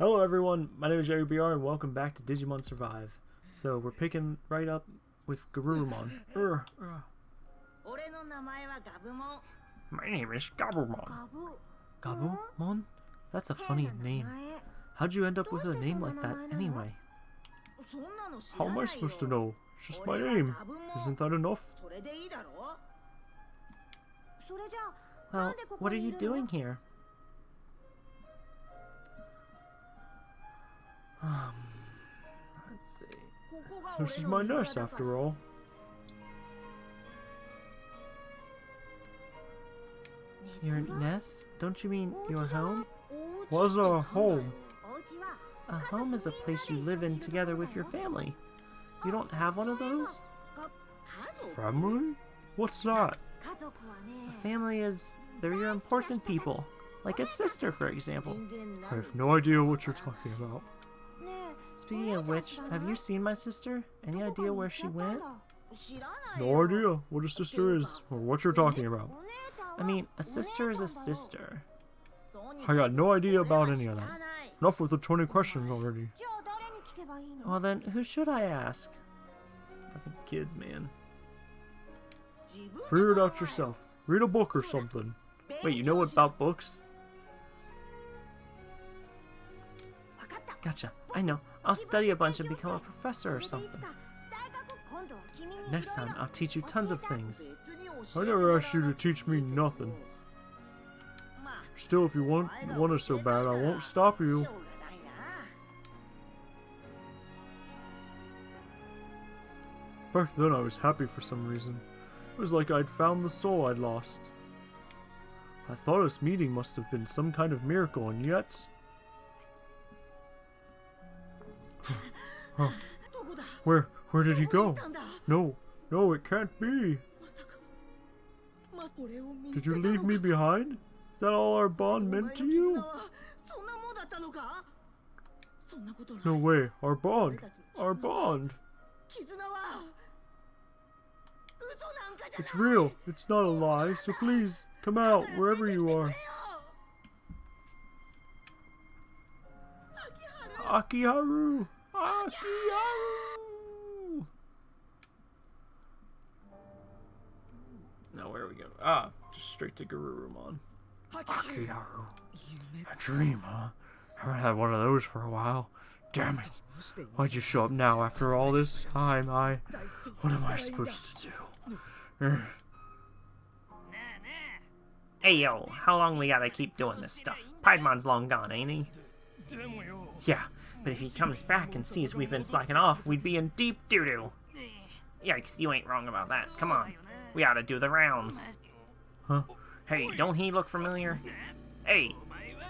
Hello everyone, my name is Jerry BR and welcome back to Digimon Survive. So we're picking right up with Garurumon. Ur, ur. My name is Gabumon. Gabumon? That's a funny name. How'd you end up with a name like that anyway? How am I supposed to know? It's just my name. Isn't that enough? Well, what are you doing here? Um, let's see. This is my nurse, after all. Your nest? Don't you mean your home? What's a home? A home is a place you live in together with your family. You don't have one of those? Family? What's that? A family is... They're your important people. Like a sister, for example. I have no idea what you're talking about. Speaking of which, have you seen my sister? Any idea where she went? No idea what a sister is, or what you're talking about. I mean, a sister is a sister. I got no idea about any of that. Enough with the 20 questions already. Well then, who should I ask? Fucking kids, man. Figure it out yourself. Read a book or something. Wait, you know about books? Gotcha, I know. I'll study a bunch and become a professor or something. Next time, I'll teach you tons of things. I never asked you to teach me nothing. Still, if you want, want it so bad, I won't stop you. Back then, I was happy for some reason. It was like I'd found the soul I'd lost. I thought this meeting must have been some kind of miracle, and yet... Where where did he go? No, no, it can't be. Did you leave me behind? Is that all our bond meant to you? No way, our bond, our bond. It's real, it's not a lie, so please, come out, wherever you are. Akiharu, Akiharu. Now where are we going? Ah, just straight to Garurumon. Akiharu. A dream, huh? Haven't had one of those for a while. Damn it. Why'd you show up now after all this time? I. What am I supposed to do? Hey yo, how long we gotta keep doing this stuff? Piedmon's long gone, ain't he? Yeah, but if he comes back and sees we've been slacking off, we'd be in deep doo doo. Yikes, you ain't wrong about that. Come on, we ought to do the rounds. Huh? Hey, don't he look familiar? Hey,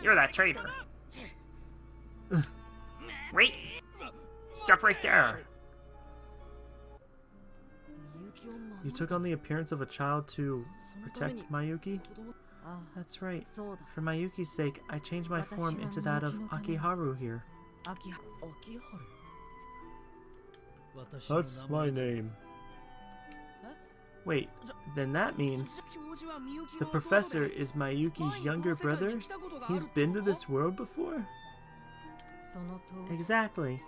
you're that traitor. Wait! Stop right there. You took on the appearance of a child to protect Mayuki? That's right. For Mayuki's sake, I changed my form into that of Akiharu here. That's my name. Wait, then that means... The professor is Mayuki's younger brother? He's been to this world before? Exactly.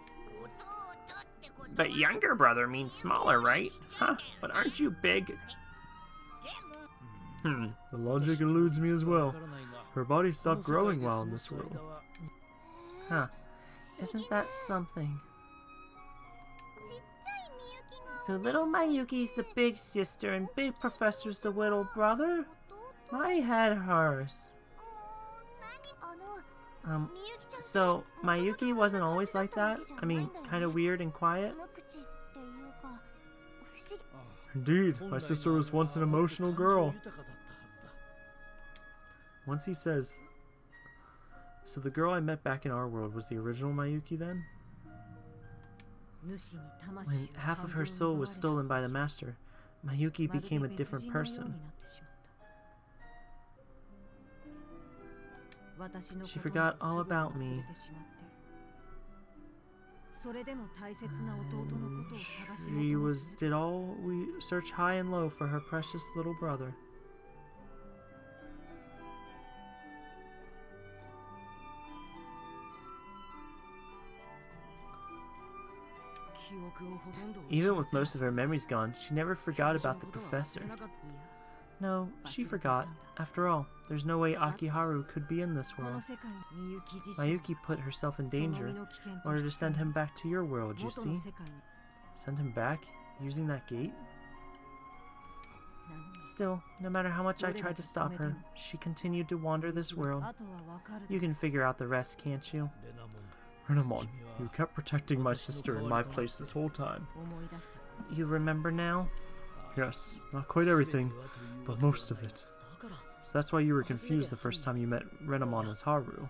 But younger brother means smaller, right? Huh? But aren't you big? Hmm. The logic eludes me as well. Her body stopped growing while in this world. Huh. Isn't that something? So little Mayuki's the big sister and big professor's the little brother? I had hers. Um, so Mayuki wasn't always like that? I mean, kind of weird and quiet? Indeed, my sister was once an emotional girl. Once he says, So the girl I met back in our world was the original Mayuki then? When half of her soul was stolen by the master, Mayuki became a different person. She forgot all about me. She was did all we search high and low for her precious little brother. Even with most of her memories gone, she never forgot about the professor. No, she forgot. After all, there's no way Akiharu could be in this world. Mayuki put herself in danger in order to send him back to your world, you see? Send him back? Using that gate? Still, no matter how much I tried to stop her, she continued to wander this world. You can figure out the rest, can't you? Renamon, you kept protecting my sister in my place this whole time. You remember now? Yes, not quite everything, but most of it. So that's why you were confused the first time you met Renamon as Haru.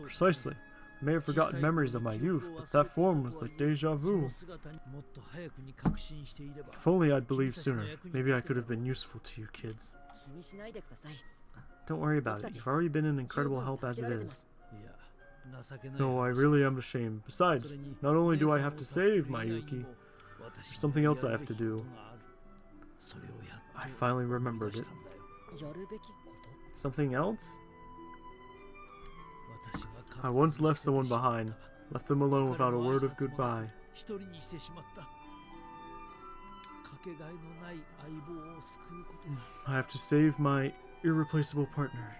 Precisely. I may have forgotten memories of my youth, but that form was like deja vu. If only I'd believed sooner, maybe I could have been useful to you kids. Don't worry about it, you've already been an incredible help as it is. No, I really am ashamed. Besides, not only do I have to save Mayuki, there's something else I have to do. I finally remembered it. Something else? I once left someone behind, left them alone without a word of goodbye. I have to save my irreplaceable partner.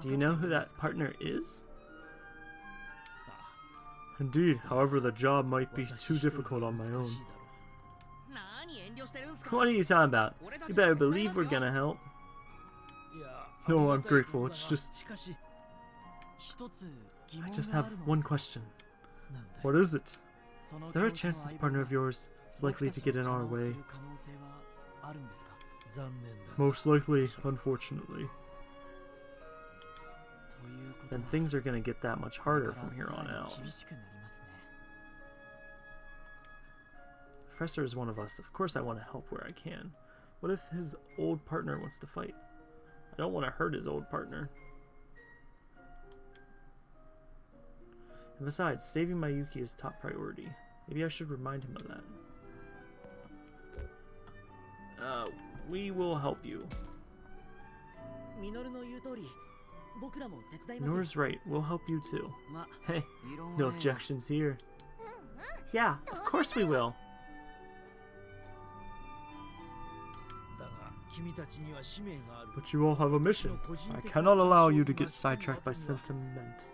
Do you know who that partner is? Indeed, however, the job might be too difficult on my own. What are you talking about? You better believe we're gonna help. No, I'm grateful. It's just. I just have one question. What is it? Is there a chance this partner of yours is likely to get in our way? Most likely, unfortunately. Then things are gonna get that much harder from here on out. Professor is one of us. Of course I want to help where I can. What if his old partner wants to fight? I don't want to hurt his old partner. And besides, saving Mayuki is top priority. Maybe I should remind him of that. Uh, we will help you. Minoru's right. We'll help you too. Hey, no objections here. Mm-hmm. Yeah, of course we will. But you all have a mission. I cannot allow you to get sidetracked by sentiment.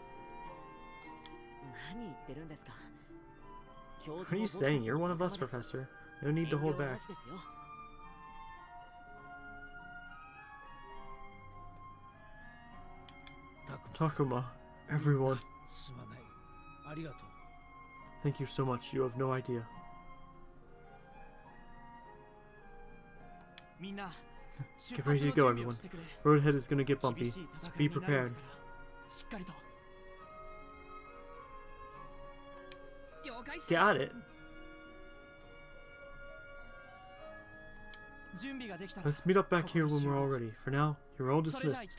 What are you saying? You're one of us, Professor. No need to hold back. Takuma, everyone. Thank you so much. You have no idea. Get ready to go, everyone. Road ahead is gonna get bumpy, so be prepared. Got it. Let's meet up back here when we're all ready. For now, you're all dismissed.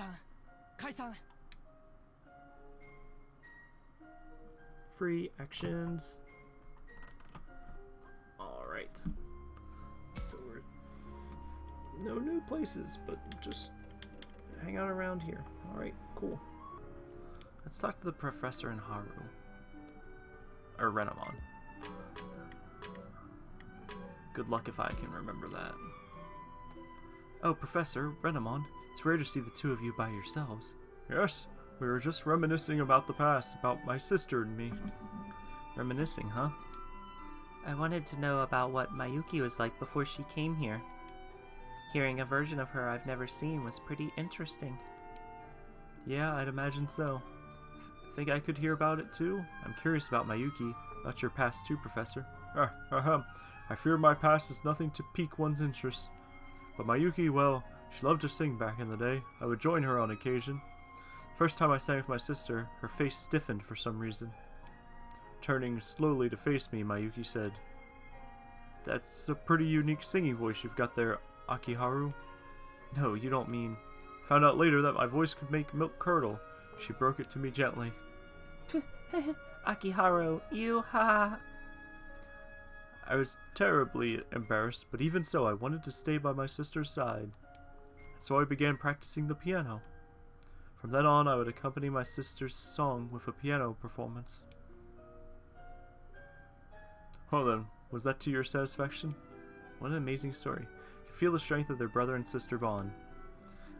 Free actions. Alright. So we're no new places, but just hang out around here. Alright, cool. Let's talk to the professor and Haru. Or Renamon. Good luck if I can remember that. Oh, Professor, Renamon, it's rare to see the two of you by yourselves. Yes, we were just reminiscing about the past, about my sister and me. Reminiscing, huh? I wanted to know about what Mayuki was like before she came here. Hearing a version of her I've never seen was pretty interesting. Yeah, I'd imagine so. Think I could hear about it too? I'm curious about Mayuki, about your past too, Professor. Ah, ahem. I fear my past is nothing to pique one's interest. But Mayuki, well, she loved to sing back in the day. I would join her on occasion. First time I sang with my sister, her face stiffened for some reason. Turning slowly to face me, Mayuki said, That's a pretty unique singing voice you've got there, Akiharu. No, you don't mean. Found out later that my voice could make milk curdle. She broke it to me gently. Akiharu, you ha. I was terribly embarrassed, but even so, I wanted to stay by my sister's side. So I began practicing the piano. From then on, I would accompany my sister's song with a piano performance. Well then, was that to your satisfaction? What an amazing story. You can feel the strength of their brother and sister bond.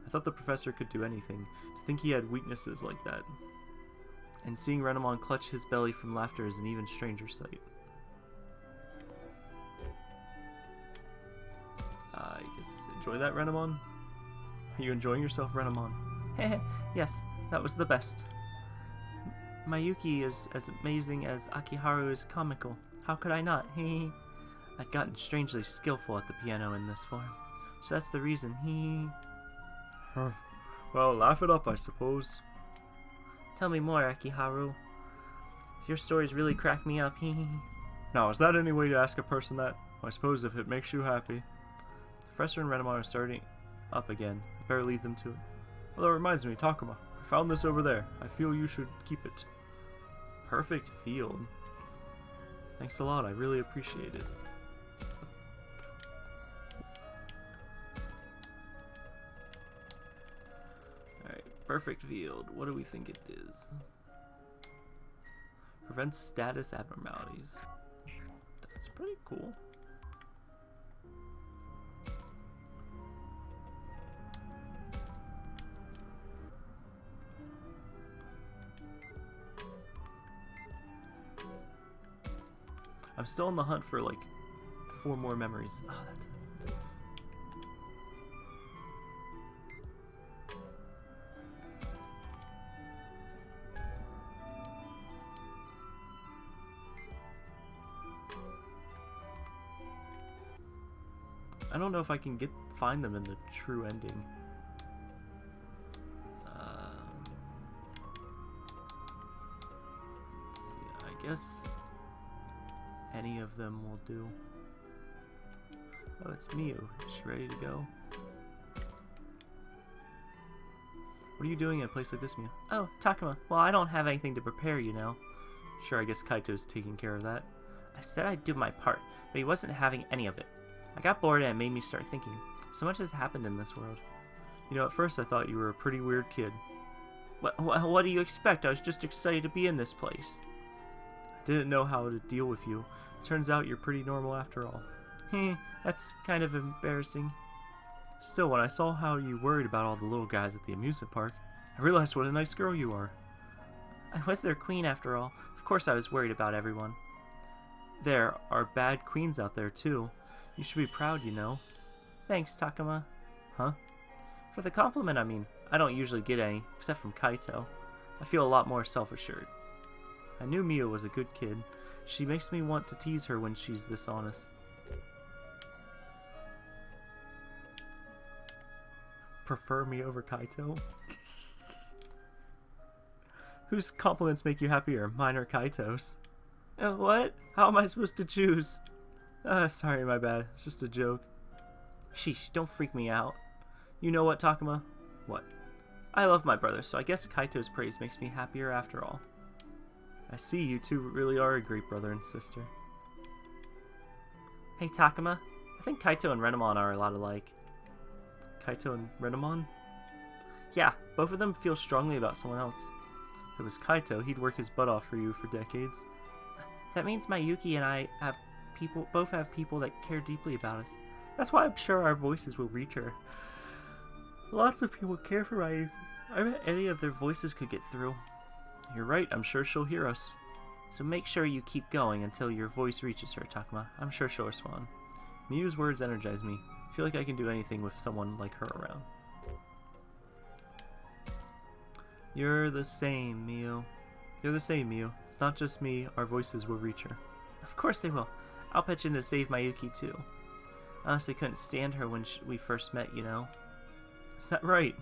I thought the professor could do anything. To think he had weaknesses like that. And seeing Renamon clutch his belly from laughter is an even stranger sight. I guess enjoy that, Renamon? Are you enjoying yourself, Renamon? yes, that was the best. Mayuki is as amazing as Akiharu is comical. How could I not? Hee I've gotten strangely skillful at the piano in this form. So that's the reason. Hee Well, laugh it up, I suppose. Tell me more, Akiharu. Your stories really crack me up. Hee Now, is that any way to ask a person that? I suppose if it makes you happy. The Professor and Renamon are starting up again. I better leave them to it. Well, that reminds me, Takuma. I found this over there. I feel you should keep it. Perfect field. Thanks a lot, I really appreciate it. Alright, perfect field. What do we think it is? Prevents status abnormalities. That's pretty cool. I'm still on the hunt for like four more memories. Oh, that's I don't know if I can get find them in the true ending. Um, see, I guess any of them will do. Oh, it's Miu. Is she ready to go? What are you doing at a place like this, Miu? Oh, Takuma. Well, I don't have anything to prepare, you know. Sure, I guess Kaito's taking care of that. I said I'd do my part, but he wasn't having any of it. I got bored and it made me start thinking. So much has happened in this world. You know, at first I thought you were a pretty weird kid. What, what, what do you expect? I was just excited to be in this place. Didn't know how to deal with you. Turns out you're pretty normal after all. Heh, that's kind of embarrassing. Still, when I saw how you worried about all the little guys at the amusement park, I realized what a nice girl you are. I was their queen after all. Of course I was worried about everyone. There are bad queens out there too. You should be proud, you know. Thanks, Takuma. Huh? For the compliment, I mean. I don't usually get any, except from Kaito. I feel a lot more self-assured. I knew Miu was a good kid. She makes me want to tease her when she's this honest. Prefer me over Kaito? Whose compliments make you happier, mine or Kaito's? Uh, what? How am I supposed to choose? Uh, sorry, my bad. It's just a joke. Sheesh, don't freak me out. You know what, Takuma? What? I love my brother, so I guess Kaito's praise makes me happier after all. I see you two really are a great brother and sister. Hey, Takuma. I think Kaito and Renamon are a lot alike. Kaito and Renamon? Yeah, both of them feel strongly about someone else. If it was Kaito, he'd work his butt off for you for decades. That means Mayuki and I have people both have people that care deeply about us. That's why I'm sure our voices will reach her. Lots of people care for Mayuki. I bet any of their voices could get through. You're right, I'm sure she'll hear us. So make sure you keep going until your voice reaches her, Takuma. I'm sure she'll respond. Miu's words energize me. I feel like I can do anything with someone like her around. You're the same, Miu. You're the same, Miu. It's not just me, our voices will reach her. Of course they will. I'll pitch in to save Mayuki too. I honestly couldn't stand her when we first met, you know. Is that right?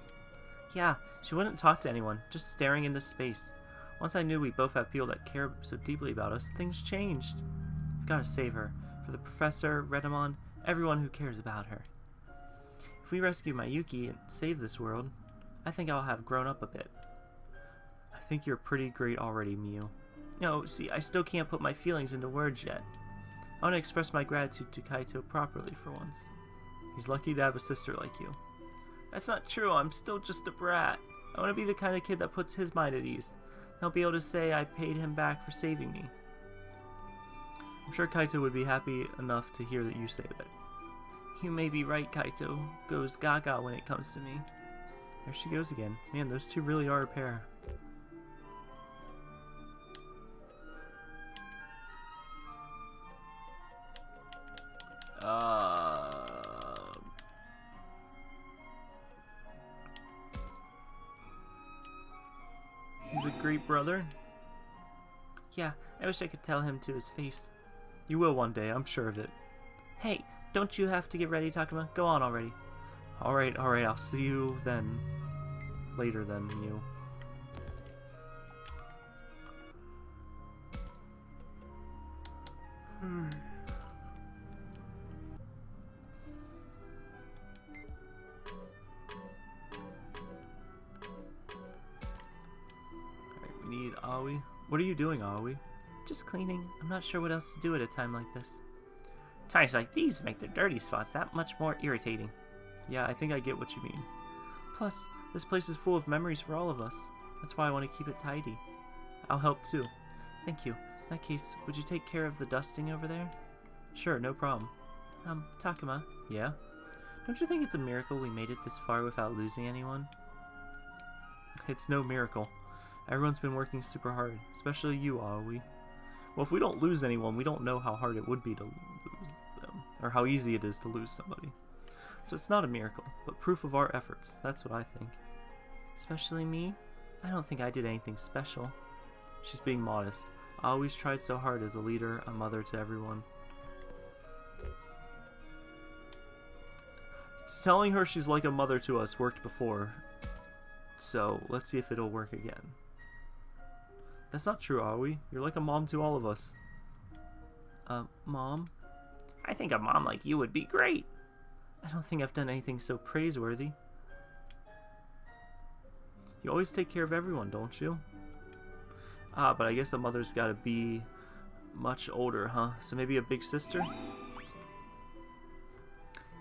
Yeah, she wouldn't talk to anyone, just staring into space. Once I knew we both have people that care so deeply about us, things changed. We've got to save her. For the professor, Renamon, everyone who cares about her. If we rescue Mayuki and save this world, I think I'll have grown up a bit. I think you're pretty great already, Miu. No, see, I still can't put my feelings into words yet. I want to express my gratitude to Kaito properly for once. He's lucky to have a sister like you. That's not true, I'm still just a brat. I want to be the kind of kid that puts his mind at ease. I'll be able to say I paid him back for saving me. I'm sure Kaito would be happy enough to hear that you say that. You may be right, Kaito. Goes gaga when it comes to me. There she goes again. Man, those two really are a pair. Uh, great brother. Yeah, I wish I could tell him to his face. You will one day, I'm sure of it. Hey, don't you have to get ready, Takuma? Go on already. Alright, alright, I'll see you then. Later then, you. Alright, hmm. Aoi. What are you doing, Aoi? Just cleaning. I'm not sure what else to do at a time like this. Times like these make the dirty spots that much more irritating. Yeah, I think I get what you mean. Plus, this place is full of memories for all of us. That's why I want to keep it tidy. I'll help too. Thank you. In that case, would you take care of the dusting over there? Sure, no problem. Um, Takuma? Yeah? Don't you think it's a miracle we made it this far without losing anyone? It's no miracle. Everyone's been working super hard, especially you, Aoi. Well, if we don't lose anyone, we don't know how hard it would be to lose them, or how easy it is to lose somebody. So it's not a miracle, but proof of our efforts. That's what I think. Especially me? I don't think I did anything special. She's being modest. I always tried so hard as a leader, a mother to everyone. It's telling her she's like a mother to us worked before. So, let's see if it'll work again. That's not true, are we? You're like a mom to all of us. Uh, mom? I think a mom like you would be great. I don't think I've done anything so praiseworthy. You always take care of everyone, don't you? Ah, but I guess a mother's gotta be much older, huh? So maybe a big sister?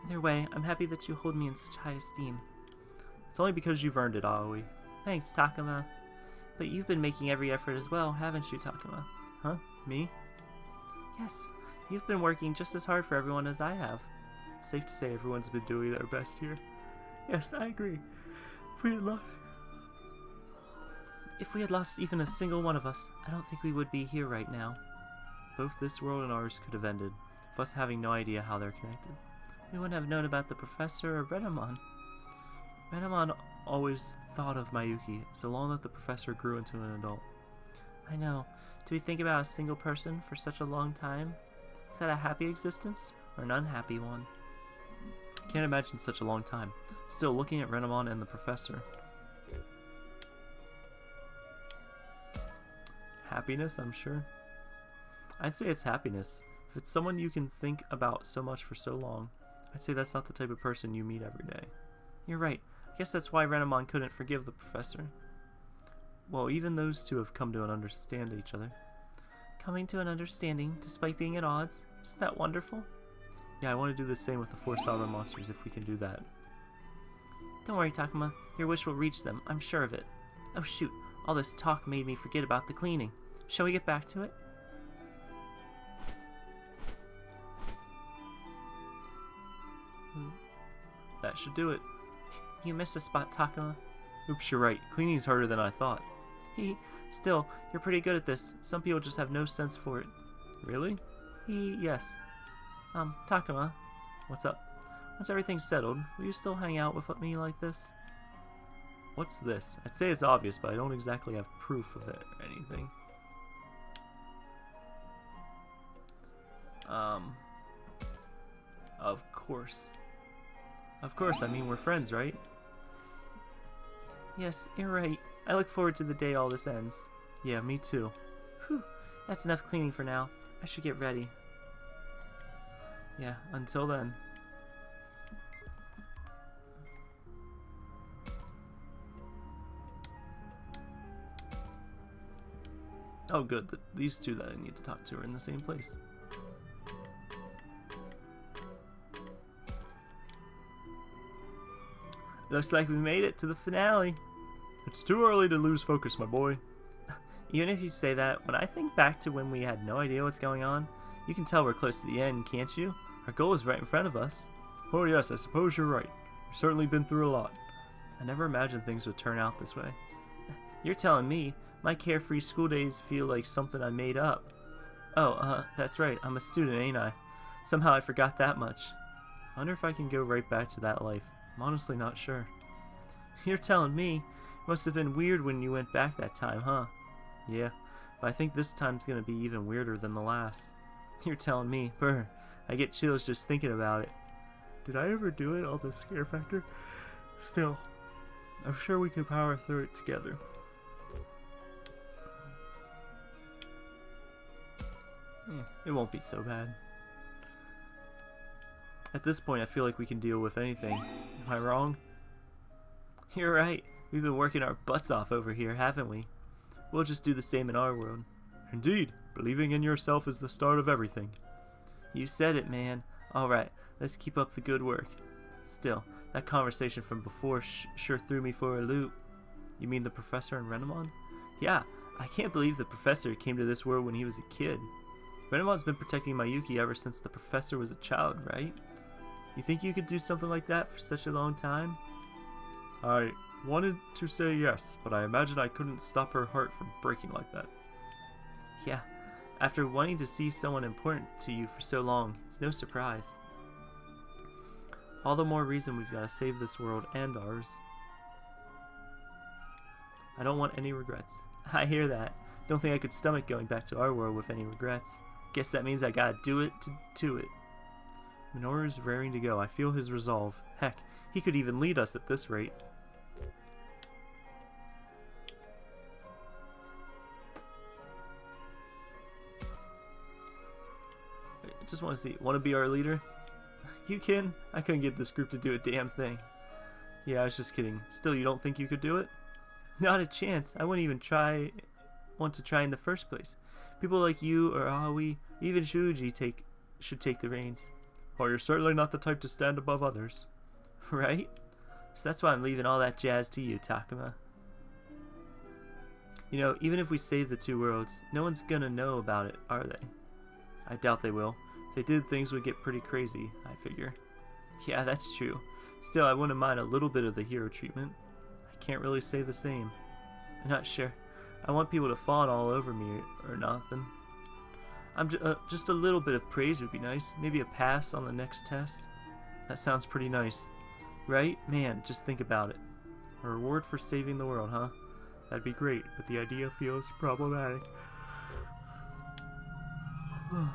Either way, I'm happy that you hold me in such high esteem. It's only because you've earned it, Aoi. Thanks, Takuma. But you've been making every effort as well, haven't you, Takuma? Huh? Me? Yes, you've been working just as hard for everyone as I have. It's safe to say everyone's been doing their best here. Yes, I agree. If we had lost... If we had lost even a single one of us, I don't think we would be here right now. Both this world and ours could have ended, with us having no idea how they're connected. We wouldn't have known about the professor or Renamon. Renamon always thought of Mayuki, so long that the professor grew into an adult. I know. Do we think about a single person for such a long time? Is that a happy existence, or an unhappy one? Can't imagine such a long time. Still, looking at Renamon and the professor. Happiness, I'm sure. I'd say it's happiness. If it's someone you can think about so much for so long, I'd say that's not the type of person you meet every day. You're right. I guess that's why Renamon couldn't forgive the professor. Well, even those two have come to an understand each other. Coming to an understanding, despite being at odds? Isn't that wonderful? Yeah, I want to do the same with the four solid monsters if we can do that. Don't worry, Takuma. Your wish will reach them. I'm sure of it. Oh shoot, all this talk made me forget about the cleaning. Shall we get back to it? Hmm. That should do it. You missed a spot, Takuma. Oops, you're right. Cleaning's harder than I thought. He, still, you're pretty good at this. Some people just have no sense for it. Really? He, yes. Um, Takuma, what's up? Once everything's settled, will you still hang out with me like this? What's this? I'd say it's obvious, but I don't exactly have proof of it or anything. Um, of course. Of course, I mean, we're friends, right? Yes, you're right. I look forward to the day all this ends. Yeah, me too. Whew, that's enough cleaning for now. I should get ready. Yeah, until then. Oh good, th these two that I need to talk to are in the same place. Looks like we made it to the finale. It's too early to lose focus, my boy. Even if you say that, when I think back to when we had no idea what's going on, you can tell we're close to the end, can't you? Our goal is right in front of us. Oh yes, I suppose you're right. We've certainly been through a lot. I never imagined things would turn out this way. You're telling me my carefree school days feel like something I made up. Oh, uh, that's right, I'm a student, ain't I? Somehow I forgot that much. I wonder if I can go right back to that life. I'm honestly not sure. You're telling me it must have been weird when you went back that time, huh? Yeah, but I think this time's gonna be even weirder than the last. You're telling me, brr, I get chills just thinking about it. Did I ever do it, all the scare factor? Still, I'm sure we could power through it together. Yeah, it won't be so bad. At this point, I feel like we can deal with anything. Am I wrong? You're right. We've been working our butts off over here, haven't we? We'll just do the same in our world. Indeed, believing in yourself is the start of everything. You said it, man. Alright, let's keep up the good work. Still, that conversation from before sure threw me for a loop. You mean the professor and Renamon? Yeah, I can't believe the professor came to this world when he was a kid. Renamon's been protecting Mayuki ever since the professor was a child, right? You think you could do something like that for such a long time? I wanted to say yes, but I imagine I couldn't stop her heart from breaking like that. Yeah, after wanting to see someone important to you for so long, it's no surprise. All the more reason we've got to save this world and ours. I don't want any regrets. I hear that. Don't think I could stomach going back to our world with any regrets. Guess that means I gotta do it to, to it. Minoru's raring to go. I feel his resolve. Heck, he could even lead us at this rate. I just want to see. Want to be our leader? You can? I couldn't get this group to do a damn thing. Yeah, I was just kidding. Still, you don't think you could do it? Not a chance. I wouldn't even try. Want to try in the first place. People like you or Aoi, even Shuji, take should take the reins. You're certainly not the type to stand above others. Right? So that's why I'm leaving all that jazz to you, Takuma. You know, even if we save the two worlds, no one's gonna know about it, are they? I doubt they will. If they did, things would get pretty crazy, I figure. Yeah, that's true. Still, I wouldn't mind a little bit of the hero treatment. I can't really say the same. I'm not sure. I want people to fawn all over me or nothing. I'm j uh, just a little bit of praise would be nice. Maybe a pass on the next test. That sounds pretty nice. Right? Man, just think about it. A reward for saving the world, huh? That'd be great, but the idea feels problematic.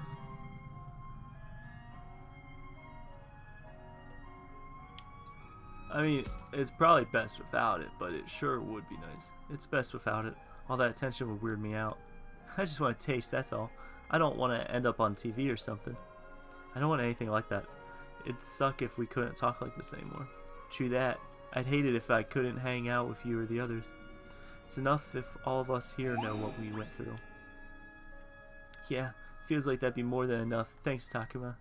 I mean, it's probably best without it, but it sure would be nice. It's best without it. All that attention would weird me out. I just want to taste, that's all. I don't want to end up on TV or something. I don't want anything like that. It'd suck if we couldn't talk like this anymore. True that. I'd hate it if I couldn't hang out with you or the others. It's enough if all of us here know what we went through. Yeah, feels like that'd be more than enough. Thanks, Takuma.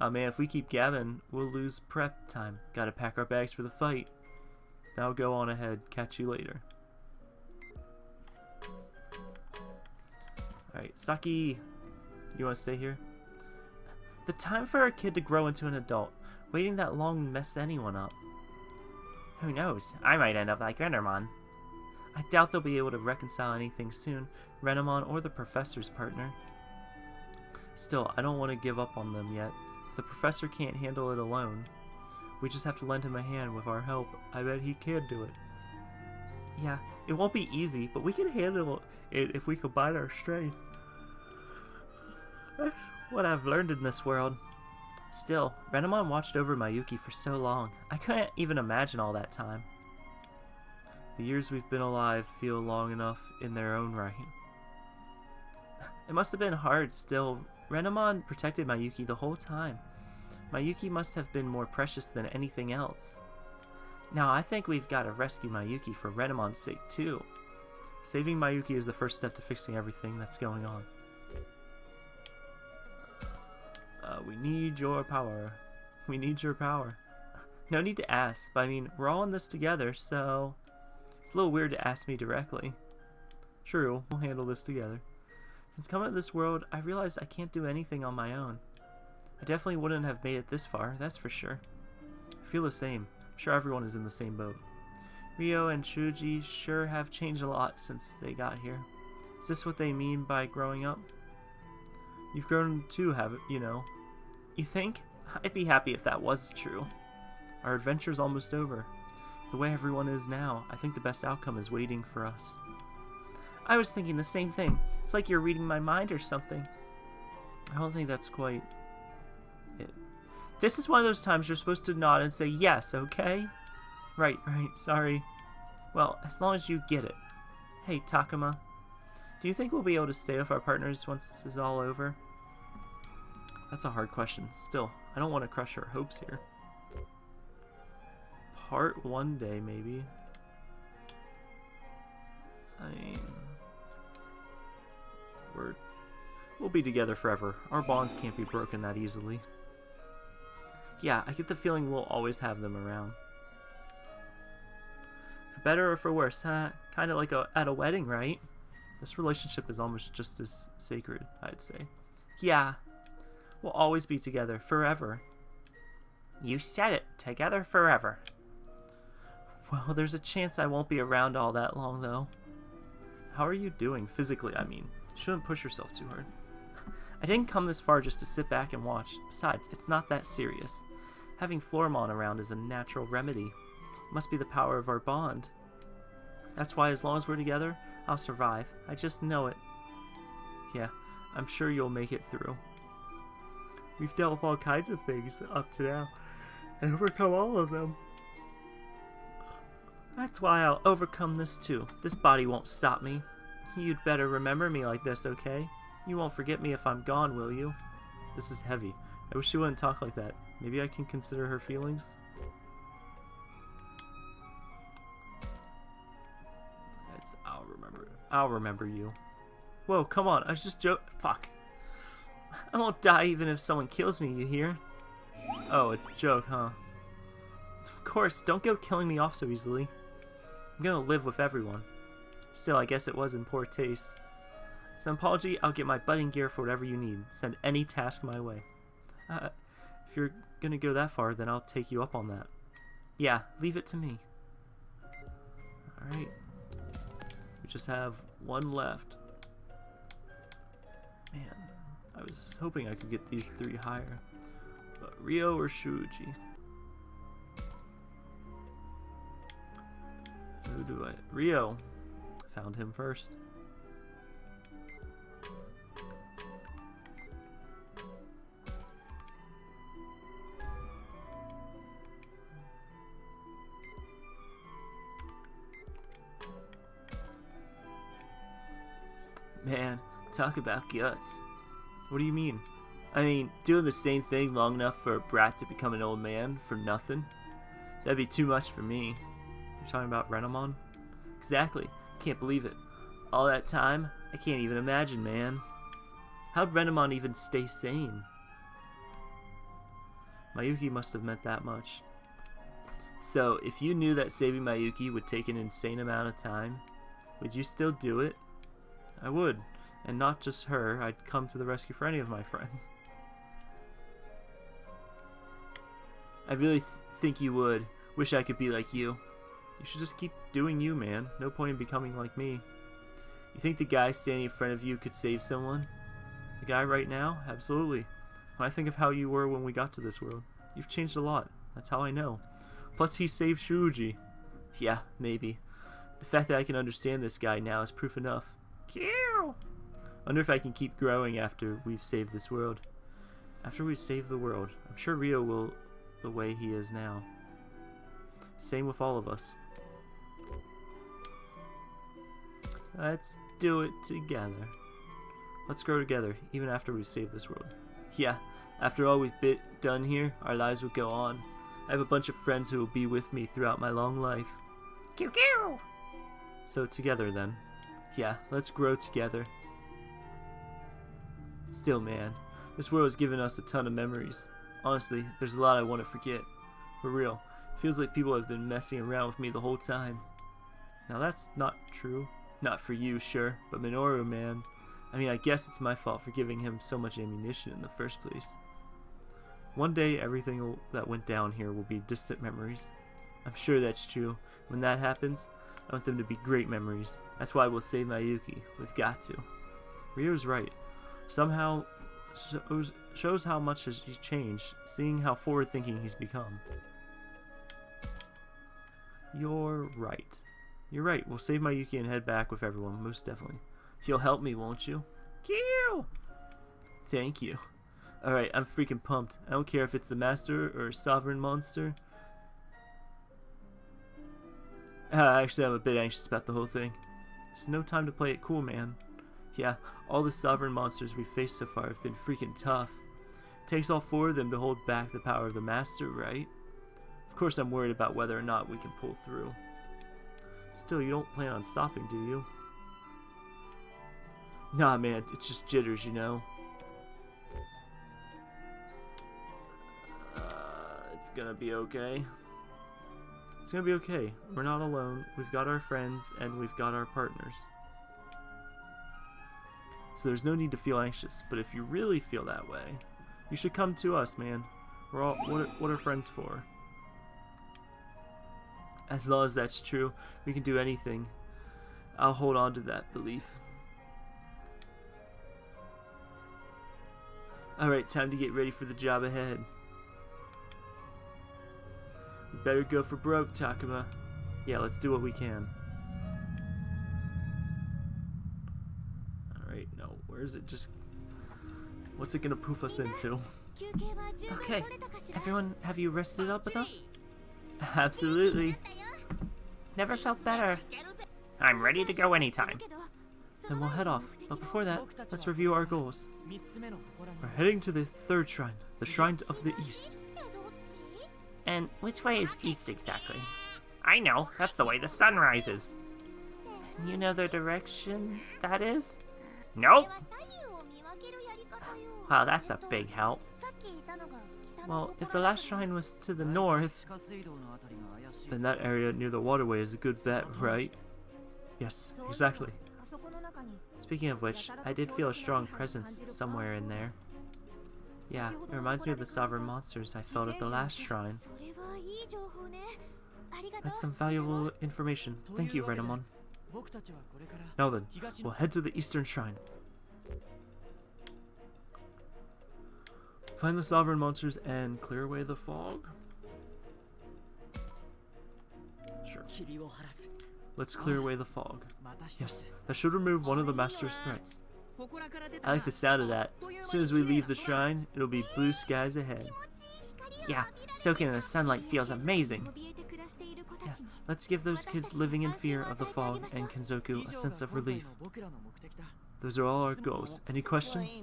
Oh man, if we keep gabbing, we'll lose prep time. Gotta pack our bags for the fight. Now go on ahead. Catch you later. Alright, Saki, you want to stay here? The time for a kid to grow into an adult. Waiting that long mess anyone up. Who knows? I might end up like Renamon. I doubt they'll be able to reconcile anything soon, Renamon or the professor's partner. Still, I don't want to give up on them yet. The professor can't handle it alone, we just have to lend him a hand with our help. I bet he can do it. Yeah, it won't be easy, but we can handle it if we combine our strength. That's what I've learned in this world. Still, Renamon watched over Mayuki for so long. I couldn't even imagine all that time. The years we've been alive feel long enough in their own right. It must have been hard still. Renamon protected Mayuki the whole time. Mayuki must have been more precious than anything else. Now, I think we've got to rescue Mayuki for Renamon's sake, too. Saving Mayuki is the first step to fixing everything that's going on. Uh, we need your power. We need your power. No need to ask, but I mean, we're all in this together, so... It's a little weird to ask me directly. True, we'll handle this together. Since coming to this world, I realized I can't do anything on my own. I definitely wouldn't have made it this far, that's for sure. I feel the same. Sure everyone is in the same boat. Ryo and Shuji sure have changed a lot since they got here. Is this what they mean by growing up? You've grown too, haven't you know? You think? I'd be happy if that was true. Our adventure's almost over. The way everyone is now, I think the best outcome is waiting for us. I was thinking the same thing. It's like you're reading my mind or something. I don't think that's quite it. This is one of those times you're supposed to nod and say yes, okay? Right, right, sorry. Well, as long as you get it. Hey, Takuma. Do you think we'll be able to stay with our partners once this is all over? That's a hard question. Still, I don't want to crush our hopes here. Part one day, maybe. I mean, we're we'll be together forever. Our bonds can't be broken that easily. Yeah, I get the feeling we'll always have them around. For better or for worse, huh? Kind of like a, at a wedding, right? This relationship is almost just as sacred, I'd say. Yeah, we'll always be together, forever. You said it, together forever. Well, there's a chance I won't be around all that long, though. How are you doing, physically, I mean? You shouldn't push yourself too hard. I didn't come this far just to sit back and watch. Besides, it's not that serious. Having Floramon around is a natural remedy. It must be the power of our bond. That's why as long as we're together, I'll survive. I just know it. Yeah, I'm sure you'll make it through. We've dealt with all kinds of things up to now, and overcome all of them. That's why I'll overcome this too. This body won't stop me. You'd better remember me like this, okay? You won't forget me if I'm gone, will you? This is heavy. I wish you wouldn't talk like that. Maybe I can consider her feelings? I'll remember. I'll remember you. Whoa, come on. I was just joke. Fuck. I won't die even if someone kills me, you hear? Oh, a joke, huh? Of course, don't go killing me off so easily. I'm gonna live with everyone. Still, I guess it was in poor taste. As an apology, I'll get my budding gear for whatever you need. Send any task my way. Uh, if you're gonna go that far, then I'll take you up on that. Yeah, leave it to me. Alright. We just have one left. Man, I was hoping I could get these three higher. But Ryo or Shuji? Who do I... Ryo. Found him first. Talk about guts. What do you mean? I mean, doing the same thing long enough for a brat to become an old man for nothing? That'd be too much for me. You're talking about Renamon? Exactly. Can't believe it. All that time? I can't even imagine, man. How'd Renamon even stay sane? Mayuki must have meant that much. So, if you knew that saving Mayuki would take an insane amount of time, would you still do it? I would. And not just her, I'd come to the rescue for any of my friends. I really th think you would. Wish I could be like you. You should just keep doing you, man. No point in becoming like me. You think the guy standing in front of you could save someone? The guy right now? Absolutely. When I think of how you were when we got to this world, you've changed a lot. That's how I know. Plus, he saved Shuji. Yeah, maybe. The fact that I can understand this guy now is proof enough. Kill! Wonder if I can keep growing after we've saved this world. After we save the world, I'm sure Ryo will the way he is now. Same with all of us. Let's do it together. Let's grow together, even after we save this world. Yeah, after all we've bit done here, our lives will go on. I have a bunch of friends who will be with me throughout my long life. Kill! So together then. Yeah, let's grow together. Still, man, this world has given us a ton of memories. Honestly, there's a lot I want to forget. For real, feels like people have been messing around with me the whole time. Now that's not true. Not for you, sure, but Minoru, man. I mean, I guess it's my fault for giving him so much ammunition in the first place. One day, everything that went down here will be distant memories. I'm sure that's true. When that happens, I want them to be great memories. That's why we'll save Mayuki. We've got to. Ryo's right. Somehow shows, shows how much has changed, seeing how forward-thinking he's become. You're right. You're right. We'll save Miyuki and head back with everyone, most definitely. You'll help me, won't you? Q! Thank you. Alright, I'm freaking pumped. I don't care if it's the Master or Sovereign Monster. Uh, actually, I'm a bit anxious about the whole thing. There's no time to play it cool, man. Yeah, all the Sovereign monsters we've faced so far have been freaking tough. It takes all four of them to hold back the power of the Master, right? Of course I'm worried about whether or not we can pull through. Still, you don't plan on stopping, do you? Nah, man, it's just jitters, you know. Uh, it's gonna be okay. It's gonna be okay. We're not alone. We've got our friends, and we've got our partners. So there's no need to feel anxious, but if you really feel that way, you should come to us, man. We're all, what are, what are friends for? As long as that's true, we can do anything. I'll hold on to that belief. Alright, time to get ready for the job ahead. We better go for broke, Takuma. Yeah, let's do what we can. No, where is it just... What's it gonna poof us into? Okay, everyone, have you rested up enough? Absolutely. Never felt better. I'm ready to go anytime. Then we'll head off. But before that, let's review our goals. We're heading to the third shrine, the Shrine of the East. And which way is east exactly? I know, that's the way the sun rises. You know the direction that is? Nope. Wow, that's a big help. Well, if the last shrine was to the north, then that area near the waterway is a good bet, right? Yes, exactly. Speaking of which, I did feel a strong presence somewhere in there. Yeah, it reminds me of the sovereign monsters I felt at the last shrine. That's some valuable information. Thank you, Renamon. Now then, we'll head to the eastern shrine. Find the sovereign monsters and clear away the fog? Sure. Let's clear away the fog. Yes, that should remove one of the master's threats. I like the sound of that. As soon as we leave the shrine, it'll be blue skies ahead. Yeah, soaking in the sunlight feels amazing. Yeah, let's give those kids living in fear of the fog and Kenzoku a sense of relief. Those are all our goals. Any questions?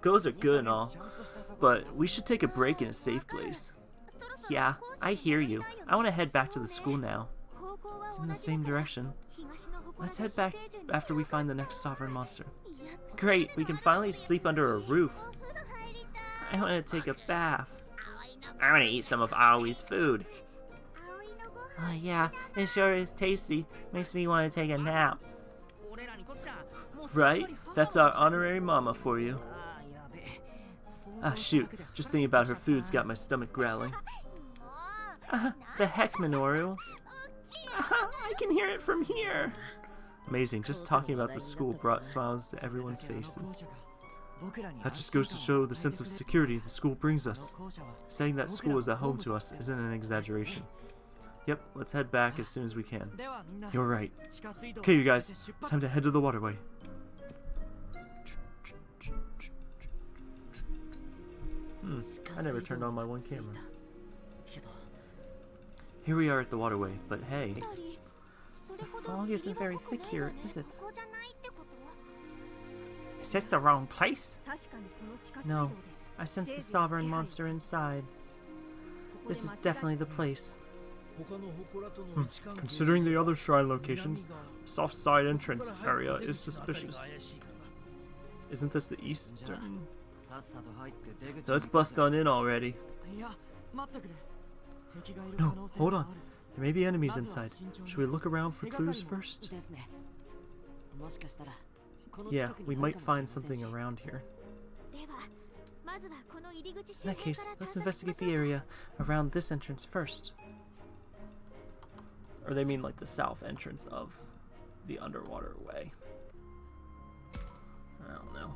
Goals are good and all, but we should take a break in a safe place. Yeah, I hear you. I want to head back to the school now. It's in the same direction. Let's head back after we find the next sovereign monster. Great, we can finally sleep under a roof. I want to take a bath. I want to eat some of Aoi's food. Oh yeah, it sure is tasty. Makes me want to take a nap. Right? That's our honorary mama for you. Ah, shoot. Just thinking about her food's got my stomach growling. Uh, the heck, Minoru? Uh, I can hear it from here. Amazing. Just talking about the school brought smiles to everyone's faces. That just goes to show the sense of security the school brings us. Saying that school is a home to us isn't an exaggeration. Yep, let's head back as soon as we can. You're right. Okay, you guys, time to head to the waterway. Hmm, I never turned on my one camera. Here we are at the waterway, but hey, the fog isn't very thick here, is it? Is this the wrong place? No, I sense the sovereign monster inside. This is definitely the place. Hmm. Considering the other shrine locations, south side entrance area is suspicious. Isn't this the eastern? Let's bust on in already. No, hold on. There may be enemies inside. Should we look around for clues first? Yeah, we might find something around here. In that case, let's investigate the area around this entrance first. Or they mean like the south entrance of the underwater way. I don't know.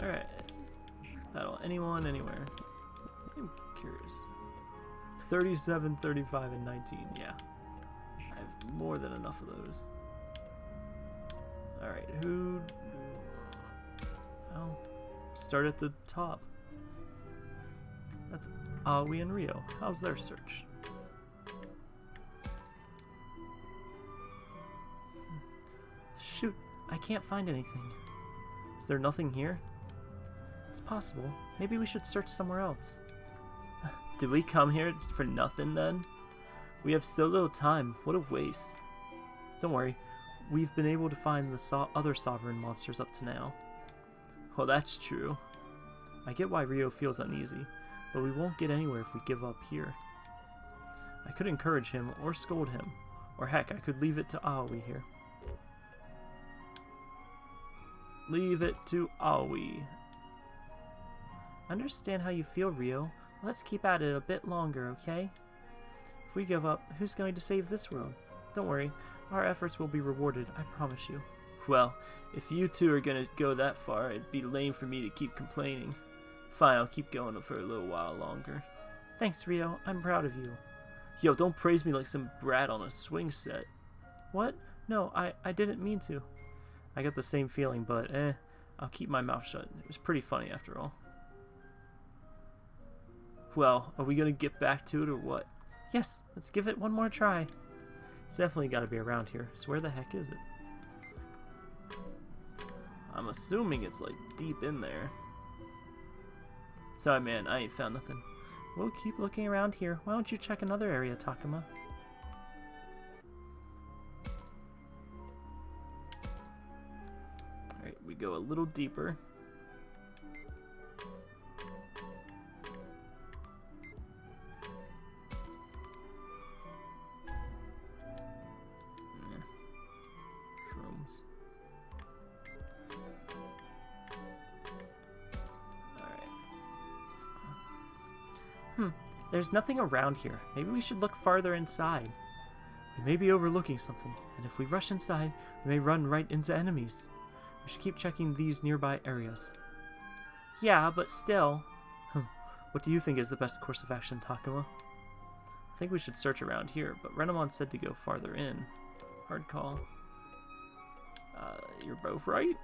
Alright. Battle anyone, anywhere. I'm curious. 37, 35, and 19. Yeah. I have more than enough of those. Alright, who. Oh. Start at the top. That's Aoi and Ryo. How's their search? Shoot, I can't find anything. Is there nothing here? It's possible. Maybe we should search somewhere else. Did we come here for nothing then? We have so little time. What a waste. Don't worry. We've been able to find the so- other sovereign monsters up to now. Well, that's true. I get why Ryo feels uneasy, but we won't get anywhere if we give up here. I could encourage him or scold him, or heck, I could leave it to Aoi here. Leave it to Aoi. Understand how you feel, Ryo. Let's keep at it a bit longer, okay? If we give up, who's going to save this world? Don't worry, our efforts will be rewarded, I promise you. Well, if you two are gonna go that far, it'd be lame for me to keep complaining. Fine, I'll keep going for a little while longer. Thanks, Ryo. I'm proud of you. Yo, don't praise me like some brat on a swing set. What? No, I, I didn't mean to. I got the same feeling, but eh, I'll keep my mouth shut. It was pretty funny after all. Well, are we gonna get back to it or what? Yes, let's give it one more try. It's definitely gotta be around here. So where the heck is it? I'm assuming it's like deep in there. Sorry, man, I ain't found nothing. We'll keep looking around here. Why don't you check another area, Takuma? Alright, we go a little deeper. Hmm, there's nothing around here. Maybe we should look farther inside. We may be overlooking something, and if we rush inside, we may run right into enemies. We should keep checking these nearby areas. Yeah, but still. Hmm. What do you think is the best course of action, Takuma? I think we should search around here, but Renamon said to go farther in. Hard call. Uh, you're both right.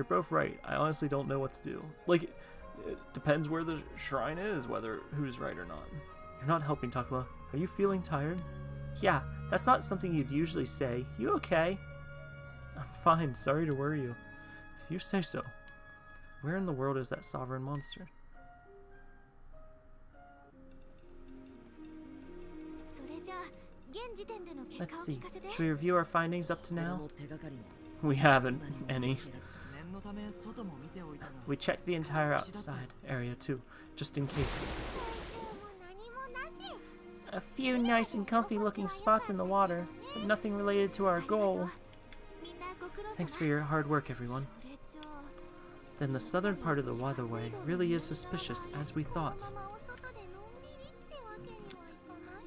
You're both right. I honestly don't know what to do. Like, it depends where the shrine is, whether who's right or not. You're not helping, Takuma. Are you feeling tired? Yeah, that's not something you'd usually say. You okay? I'm fine. Sorry to worry you. If you say so. Where in the world is that sovereign monster? Let's see. Should we review our findings up to now? We haven't any. We checked the entire outside area too, just in case. A few nice and comfy looking spots in the water, but nothing related to our goal. Thanks for your hard work, everyone. Then the southern part of the waterway really is suspicious, as we thought.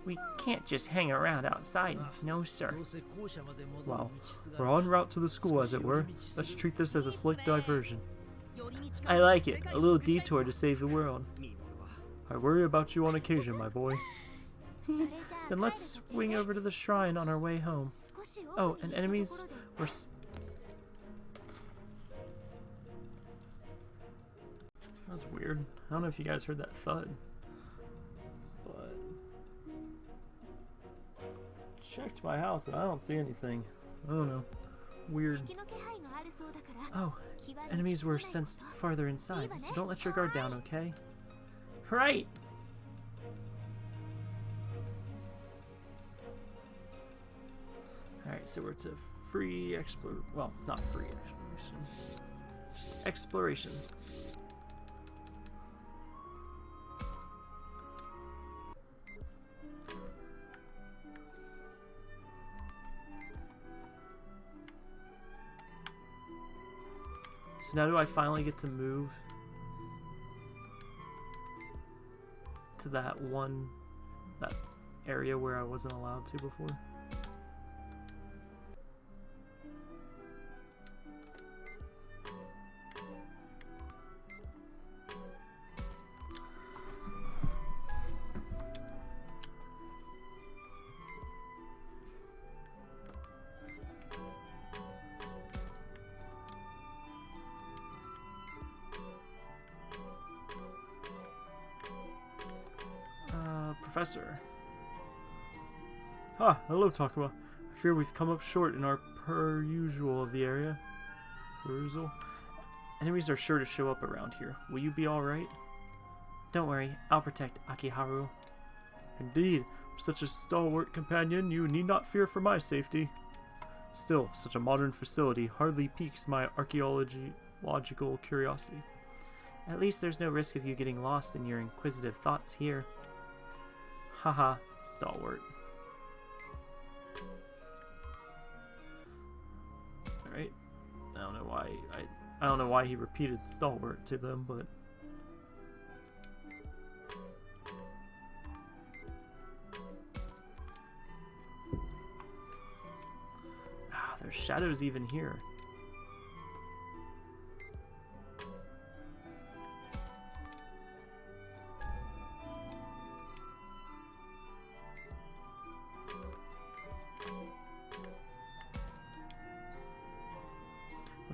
We can't just hang around outside, no sir. Well, we're en route to the school as it were. Let's treat this as a slick diversion. I like it, a little detour to save the world. I worry about you on occasion, my boy. then let's swing over to the shrine on our way home. Oh, and enemies were... That was weird. I don't know if you guys heard that thud. checked my house and I don't see anything. I don't know. Weird. Oh, enemies were sensed farther inside, so don't let your guard down, okay? Right! Alright, so we're to free explore. Well, not free exploration. Just exploration. So now do I finally get to move to that one, that area where I wasn't allowed to before? Hello, Takuma. I fear we've come up short in our per usual of the area. Perusal. Enemies are sure to show up around here. Will you be alright? Don't worry, I'll protect Akiharu. Indeed, such a stalwart companion, you need not fear for my safety. Still, such a modern facility hardly piques my archaeological curiosity. At least there's no risk of you getting lost in your inquisitive thoughts here. Haha, stalwart. I don't know why he repeated stalwart to them, but Ah, there's shadows even here.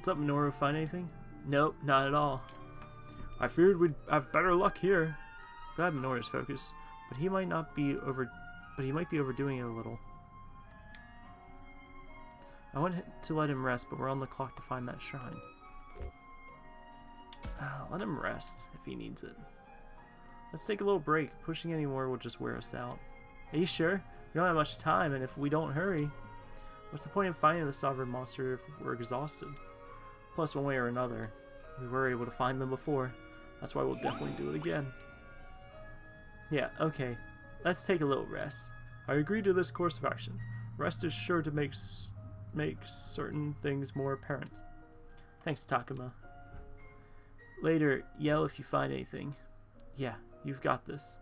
Up, Minoru? Find anything? Nope, not at all. I feared we'd have better luck here. Glad Minoru's focused, but he might not be over, but he might be overdoing it a little. I want to let him rest, but we're on the clock to find that shrine. Ah, let him rest if he needs it. Let's take a little break. Pushing any more will just wear us out. Are you sure? We don't have much time, and if we don't hurry, what's the point in finding the sovereign monster if we're exhausted? Plus, one way or another, we were able to find them before. That's why we'll definitely do it again. Yeah, okay. Let's take a little rest. I agree to this course of action. Rest is sure to make make certain things more apparent. Thanks, Takuma. Later, yell if you find anything. Yeah, you've got this.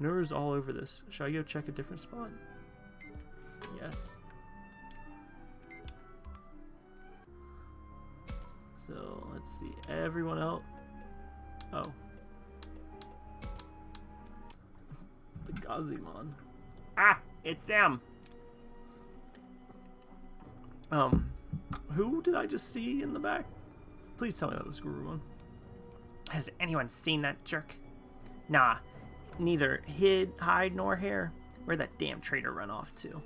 Minoru's all over this. Shall I go check a different spot? Yes. So let's see. Everyone else. Oh. The Gazimon. Ah, it's them. Um, who did I just see in the back? Please tell me that was Gurumon. Has anyone seen that jerk? Nah, neither hid, hide, nor hair. Where'd that damn traitor run off to?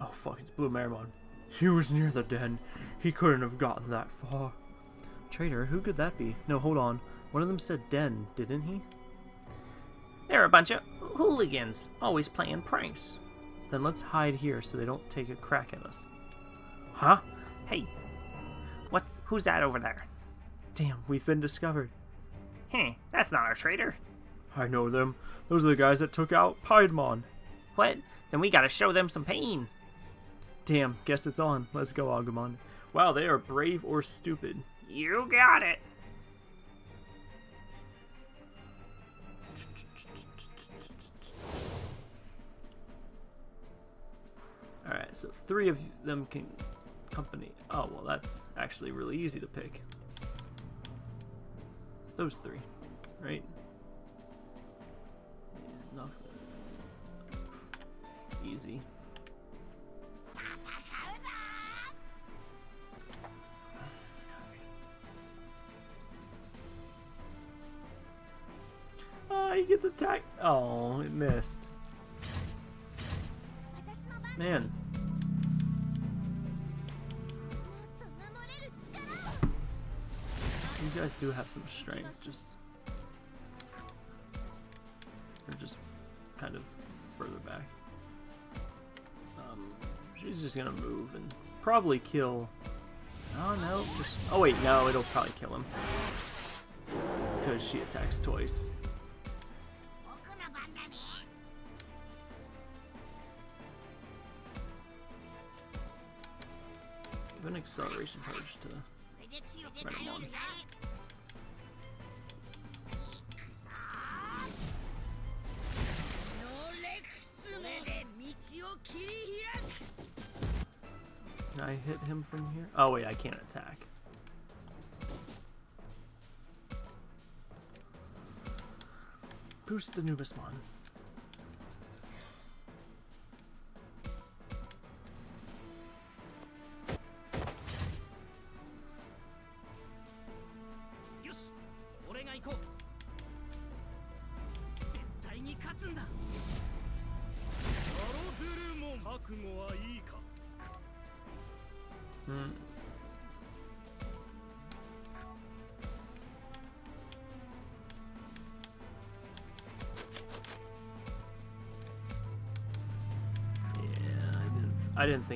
Oh fuck, it's Blue Marimon. He was near the den. He couldn't have gotten that far. Traitor, who could that be? No, hold on. One of them said den, didn't he? They're a bunch of hooligans, always playing pranks. Then let's hide here so they don't take a crack at us. Huh? Hey, what's who's that over there? Damn, we've been discovered. Hmm, that's not our traitor. I know them. Those are the guys that took out Piedmon. What? Then we gotta show them some pain. Damn, guess it's on. Let's go, Agumon. Wow, they are brave or stupid. You got it. Alright, so three of them can company. Oh, well, that's actually really easy to pick. Those three, right? Yeah, nothing. Easy. Gets attacked. Oh, it missed. Man. These guys do have some strength, just they're just kind of further back. Um, she's just gonna move and probably kill Oh no, just oh wait, no, it'll probably kill him because she attacks twice. acceleration charge to right one. Can I hit him from here? Oh wait, I can't attack. Boost Anubismon.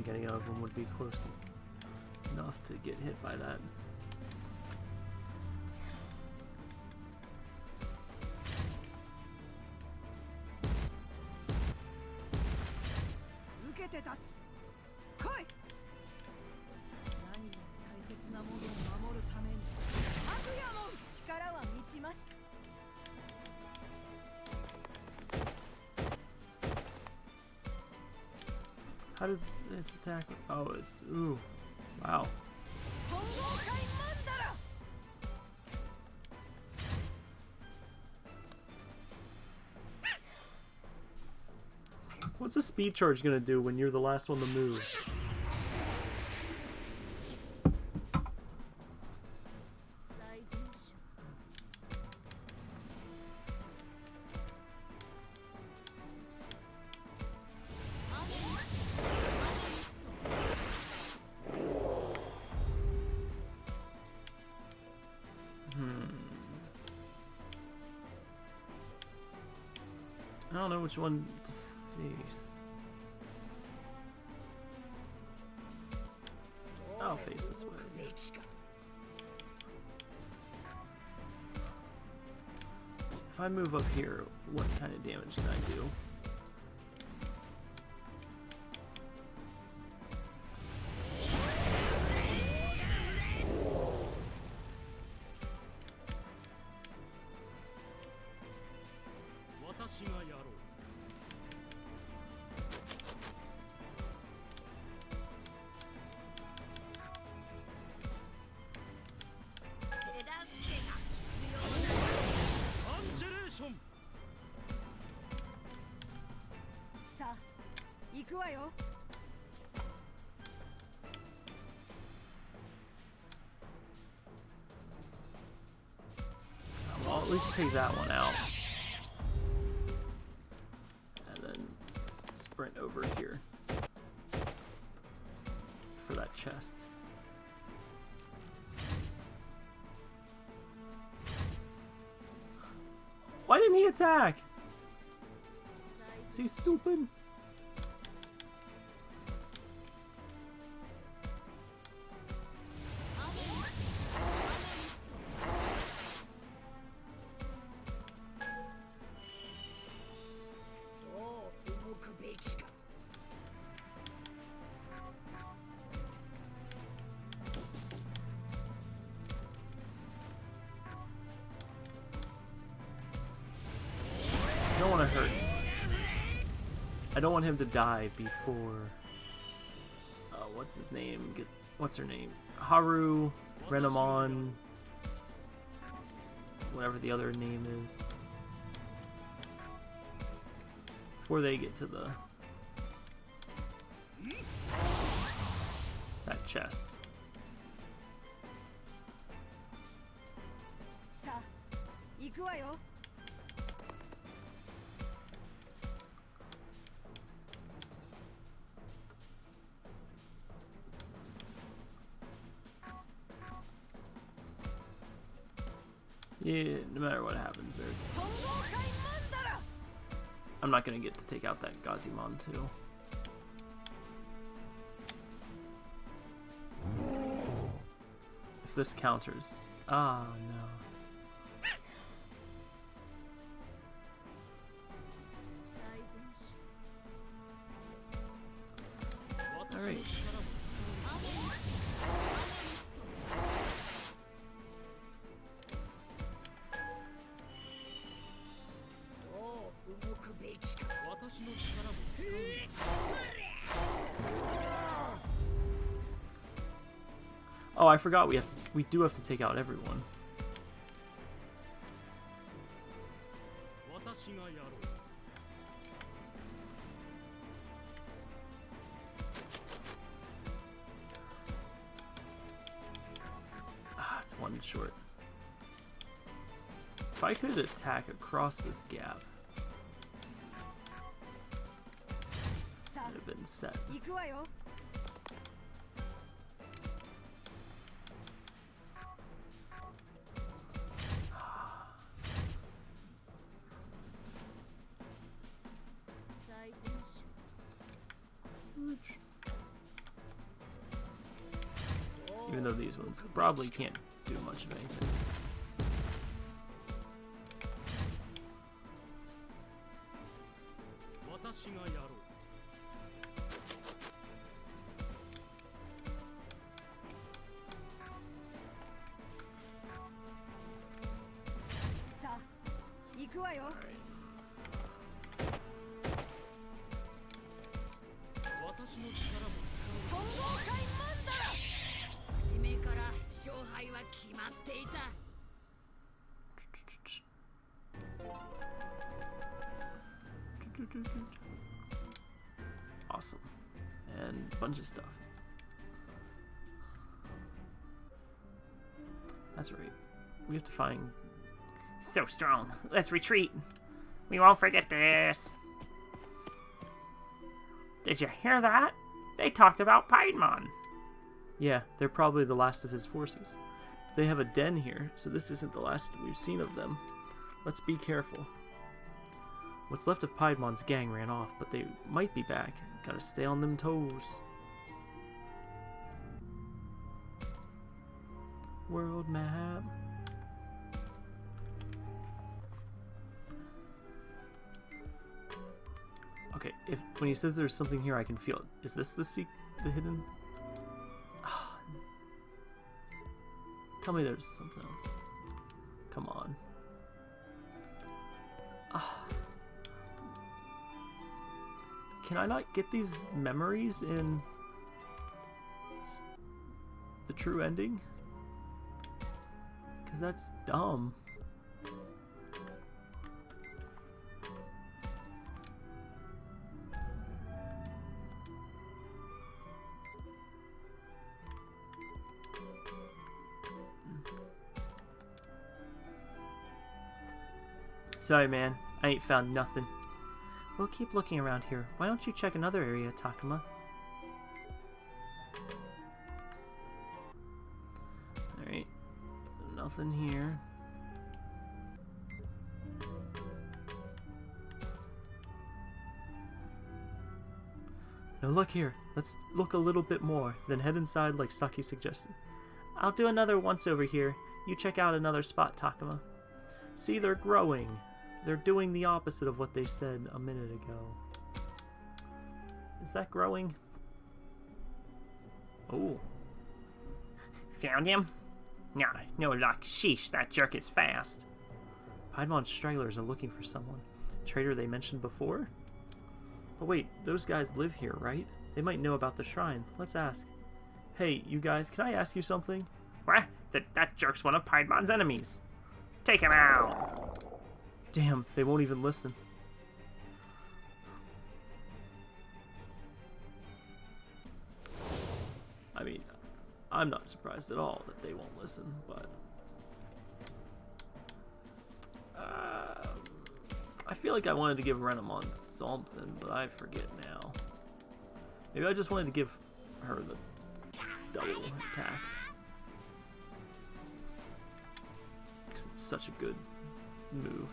Think any of them would be close enough to get hit by that. attack? Oh, it's ooh, wow. What's a speed charge gonna do when you're the last one to move? which one to face? I'll face this way. If I move up here, what kind of damage can I do? Take that one out. And then sprint over here. For that chest. Why didn't he attack? Is he stupid?「I don't want him to die before. Uh, what's his name? Get what's her name? Haru, Renamon, whatever the other name is. Before they get to the that chest. No matter what happens there. I'm not going to get to take out that Gazimon too. If this counters... Ah, oh, no. forgot we have to, we do have to take out everyone. Ah, it's one short. If I could attack across this gap... probably can't do much of anything. Alright. Awesome. And a bunch of stuff. That's right. We have to find. So strong. Let's retreat. We won't forget this. Did you hear that? They talked about Piedmon. Yeah, they're probably the last of his forces. They have a den here, so this isn't the last we've seen of them. Let's be careful. What's left of Piedmon's gang ran off, but they might be back. Gotta stay on them toes. World map. Okay, if when he says there's something here, I can feel it. Is this the the hidden? Tell me there's something else. Come on. Ah. Can I not get these memories in the true ending? Because that's dumb. Sorry, man. I ain't found nothing. We'll keep looking around here. Why don't you check another area, Takuma? Alright. So nothing here. Now look here. Let's look a little bit more, then head inside like Saki suggested. I'll do another once over here. You check out another spot, Takuma. See, they're growing. They're doing the opposite of what they said a minute ago. Is that growing? Oh, Found him? Nah, no luck. Sheesh, that jerk is fast. Piedmon stragglers are looking for someone. Trader they mentioned before? But wait, those guys live here, right? They might know about the shrine. Let's ask. Hey, you guys, can I ask you something? What? That, that jerk's one of Piedmon's enemies. Take him out. Damn, they won't even listen. I mean, I'm not surprised at all that they won't listen, but. Um, I feel like I wanted to give Renamon something, but I forget now. Maybe I just wanted to give her the double attack. Because it's such a good move.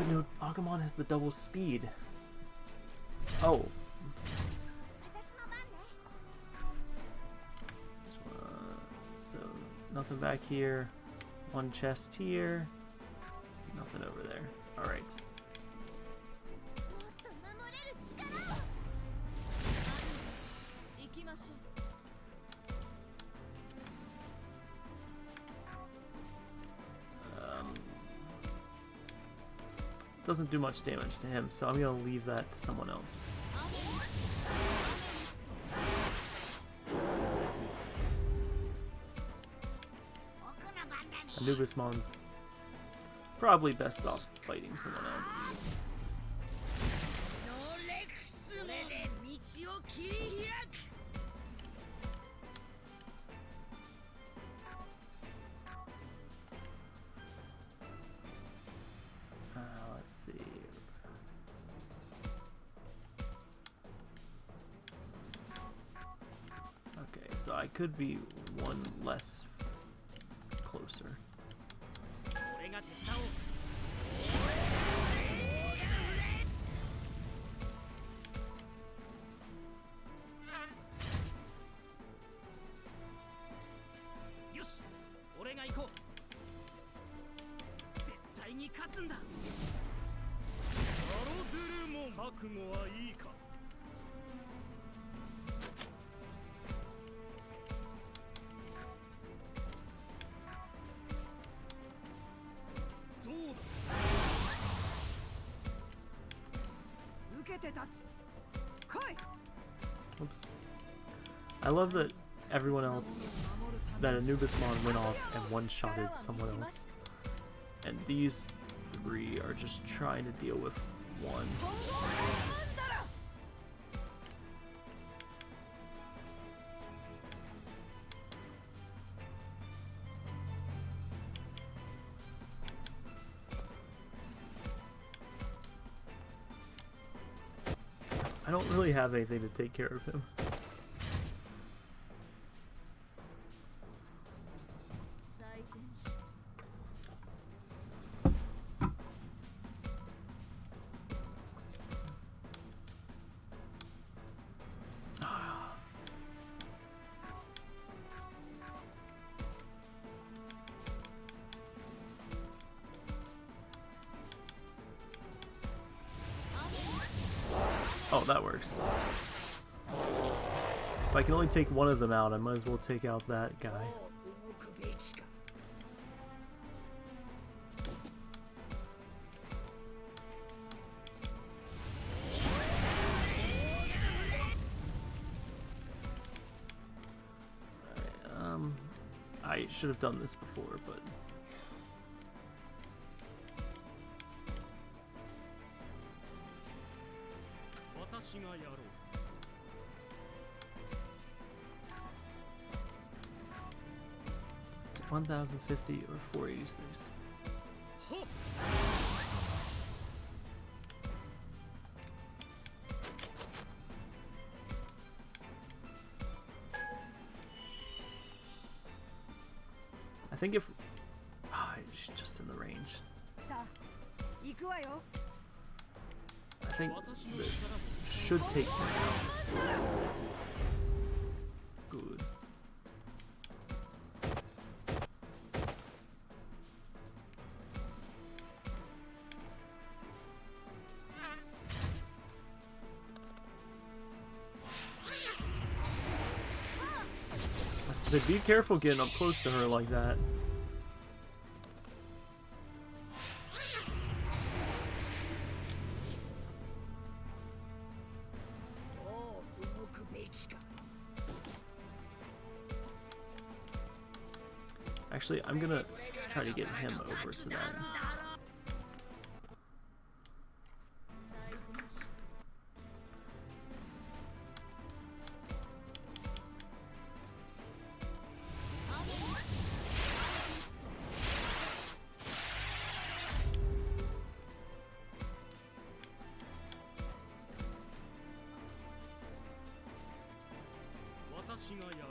But no, Agumon has the double speed. Oh. So, nothing back here. One chest here. Nothing over there. Alright. Doesn't do much damage to him, so I'm gonna leave that to someone else. Anubismon's probably best off fighting someone else. Be one less Oops. I love that everyone else, that Anubismon went off and one-shotted someone else. And these three are just trying to deal with one. Have anything to take care of him. Oh, that works. If I can only take one of them out, I might as well take out that guy. Um, I should have done this before, but 1050 or 4. I think if... Oh, it's just in the range. I think this should take be careful getting up close to her like that. Actually, I'm gonna try to get him over to that. 足がや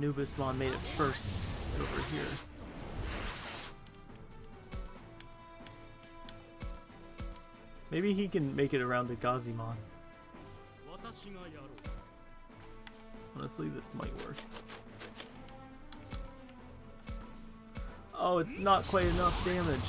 Nubismon made it first over here. Maybe he can make it around to Gazimon. Honestly, this might work. Oh, it's not quite enough damage.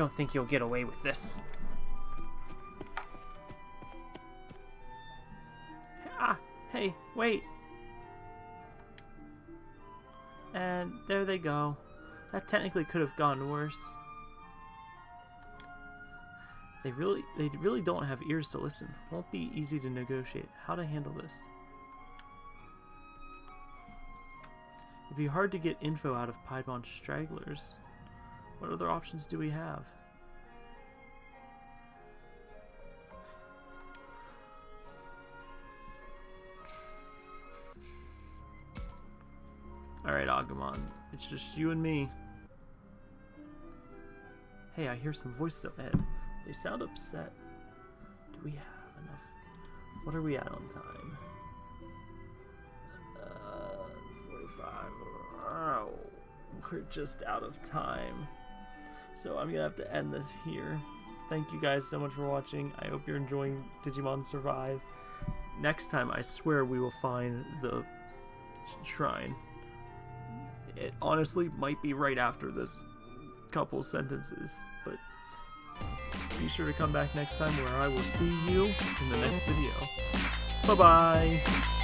Don't think you'll get away with this. Ah, hey, wait. And there they go. That technically could have gone worse. They really they really don't have ears to listen. Won't be easy to negotiate. How to handle this. It'd be hard to get info out of Piedmon stragglers. What other options do we have? Alright, Agumon. It's just you and me. Hey, I hear some voices up ahead. They sound upset. Do we have enough? What are we at on time? Uh, 45. Oh, we're just out of time. So I'm gonna have to end this here. Thank you guys so much for watching. I hope you're enjoying Digimon Survive. Next time, I swear we will find the shrine. It honestly might be right after this couple sentences, but be sure to come back next time where I will see you in the next video. Bye bye!